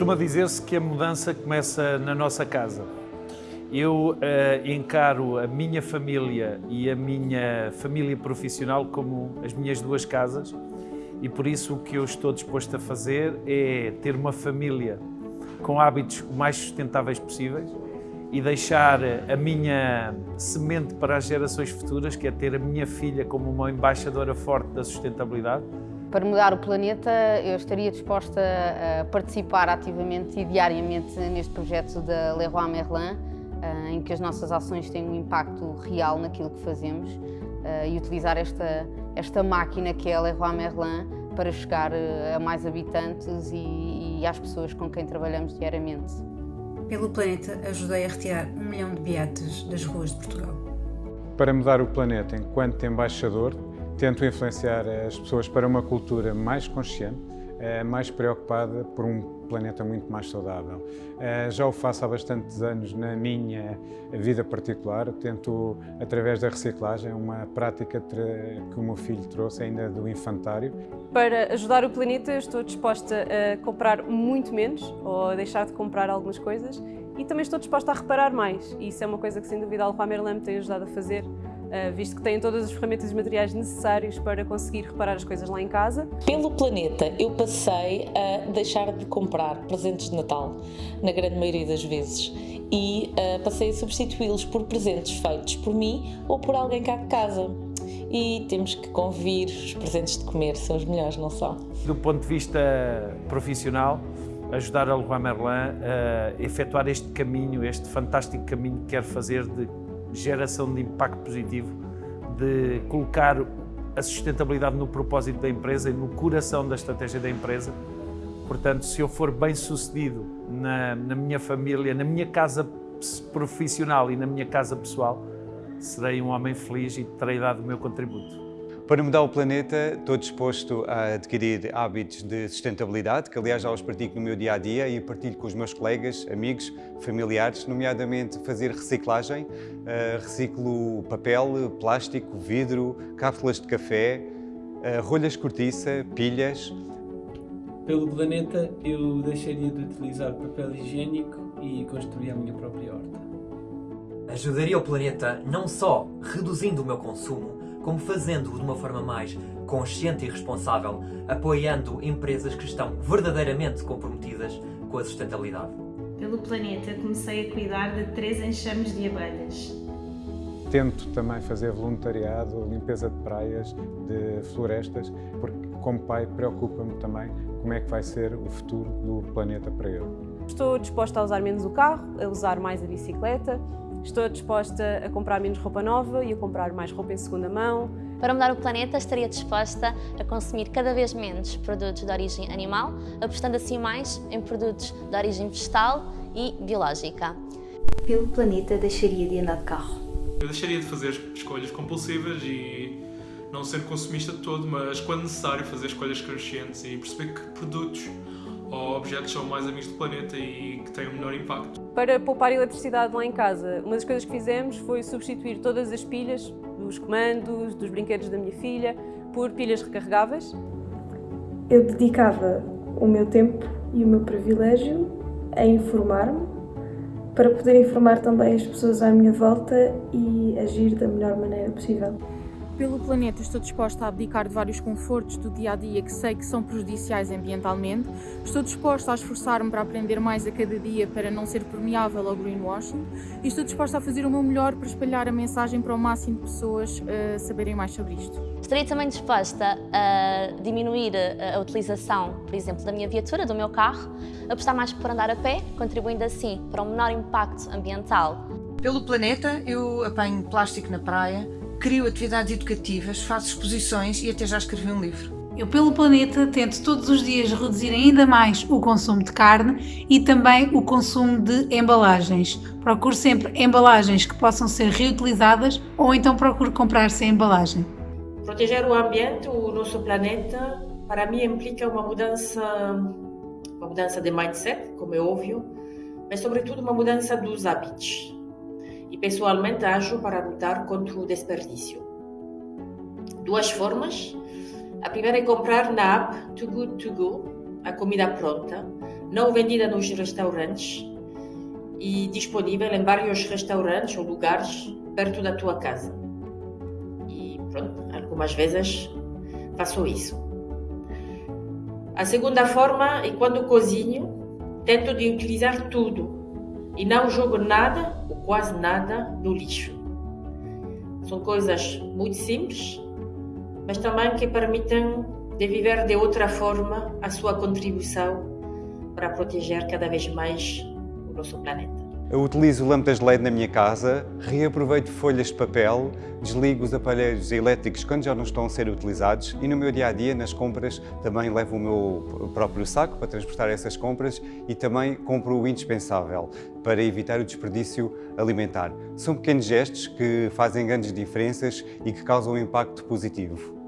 Costuma dizer-se que a mudança começa na nossa casa. Eu uh, encaro a minha família e a minha família profissional como as minhas duas casas e por isso o que eu estou disposto a fazer é ter uma família com hábitos o mais sustentáveis possíveis e deixar a minha semente para as gerações futuras, que é ter a minha filha como uma embaixadora forte da sustentabilidade. Para mudar o planeta, eu estaria disposta a participar ativamente e diariamente neste projeto da Leroy Merlin, eh, em que as nossas ações têm um impacto real naquilo que fazemos eh, e utilizar esta, esta máquina que é a Leroy Merlin para chegar eh, a mais habitantes e, e às pessoas com quem trabalhamos diariamente. Pelo planeta, ajudei a retirar um milhão de beatas das ruas de Portugal. Para mudar o planeta, enquanto embaixador, tento influenciar as pessoas para uma cultura mais consciente, eh, mais preocupada por um planeta muito mais saudável. Eh, já o faço há bastantes anos na minha vida particular, tento através da reciclagem, uma prática que o meu filho trouxe ainda do infantário. Para ajudar o planeta estou disposta a comprar muito menos ou a deixar de comprar algumas coisas e também estou disposta a reparar mais isso é uma coisa que sem dúvida a Alfa Merlin me tem ajudado a fazer visto que têm todas as ferramentas e materiais necessários para conseguir reparar as coisas lá em casa. Pelo planeta, eu passei a deixar de comprar presentes de Natal, na grande maioria das vezes, e uh, passei a substituí-los por presentes feitos por mim ou por alguém cá de casa. E temos que convir, os presentes de comer são os melhores, não são? Do ponto de vista profissional, ajudar a Leroy Merlin a efetuar este caminho, este fantástico caminho que quer fazer de geração de impacto positivo, de colocar a sustentabilidade no propósito da empresa e no coração da estratégia da empresa. Portanto, se eu for bem sucedido na, na minha família, na minha casa profissional e na minha casa pessoal, serei um homem feliz e terei dado o meu contributo. Para mudar o planeta, estou disposto a adquirir hábitos de sustentabilidade, que aliás já os pratico no meu dia a dia e partilho com os meus colegas, amigos, familiares, nomeadamente fazer reciclagem. Uh, reciclo papel, plástico, vidro, cápsulas de café, uh, rolhas cortiça, pilhas. Pelo planeta, eu deixaria de utilizar papel higiênico e construir a minha própria horta. Ajudaria o planeta não só reduzindo o meu consumo, como fazendo-o de uma forma mais consciente e responsável, apoiando empresas que estão verdadeiramente comprometidas com a sustentabilidade. Pelo planeta, comecei a cuidar de três enxames de abelhas. Tento também fazer voluntariado, limpeza de praias, de florestas, porque como pai preocupa-me também como é que vai ser o futuro do planeta para ele. Estou disposta a usar menos o carro, a usar mais a bicicleta, Estou disposta a comprar menos roupa nova e a comprar mais roupa em segunda mão. Para mudar o planeta, estaria disposta a consumir cada vez menos produtos de origem animal, apostando assim mais em produtos de origem vegetal e biológica. Pelo planeta, deixaria de andar de carro. Eu deixaria de fazer escolhas compulsivas e não ser consumista de todo, mas quando necessário fazer escolhas conscientes e perceber que produtos ou objetos são mais amigos do planeta e que têm um menor impacto. Para poupar eletricidade lá em casa, uma das coisas que fizemos foi substituir todas as pilhas dos comandos, dos brinquedos da minha filha, por pilhas recarregáveis. Eu dedicava o meu tempo e o meu privilégio a informar-me, para poder informar também as pessoas à minha volta e agir da melhor maneira possível. Pelo planeta estou disposta a abdicar de vários confortos do dia a dia que sei que são prejudiciais ambientalmente. Estou disposta a esforçar-me para aprender mais a cada dia para não ser permeável ao greenwashing e estou disposta a fazer o meu melhor para espalhar a mensagem para o máximo de pessoas uh, saberem mais sobre isto. Estaria também disposta a diminuir a utilização, por exemplo, da minha viatura, do meu carro, apostar mais por andar a pé, contribuindo assim para um menor impacto ambiental. Pelo planeta, eu apanho plástico na praia, crio atividades educativas, faço exposições e até já escrevi um livro. Eu, pelo planeta, tento todos os dias reduzir ainda mais o consumo de carne e também o consumo de embalagens. Procuro sempre embalagens que possam ser reutilizadas ou então procuro comprar sem embalagem. Proteger o ambiente, o nosso planeta, para mim implica uma mudança, uma mudança de mindset, como é óbvio, mas sobretudo uma mudança dos hábitos e pessoalmente ajo para lutar contra o desperdício. Duas formas. A primeira é comprar na app Too Good To Go a comida pronta, não vendida nos restaurantes e disponível em vários restaurantes ou lugares perto da tua casa. E pronto, algumas vezes faço isso. A segunda forma é quando cozinho, tento de utilizar tudo e não jogo nada ou quase nada no lixo. São coisas muito simples, mas também que permitem de viver de outra forma a sua contribuição para proteger cada vez mais o nosso planeta. Eu utilizo lâmpadas de LED na minha casa, reaproveito folhas de papel, desligo os aparelhos elétricos quando já não estão a ser utilizados e no meu dia-a-dia, -dia, nas compras, também levo o meu próprio saco para transportar essas compras e também compro o indispensável para evitar o desperdício alimentar. São pequenos gestos que fazem grandes diferenças e que causam um impacto positivo.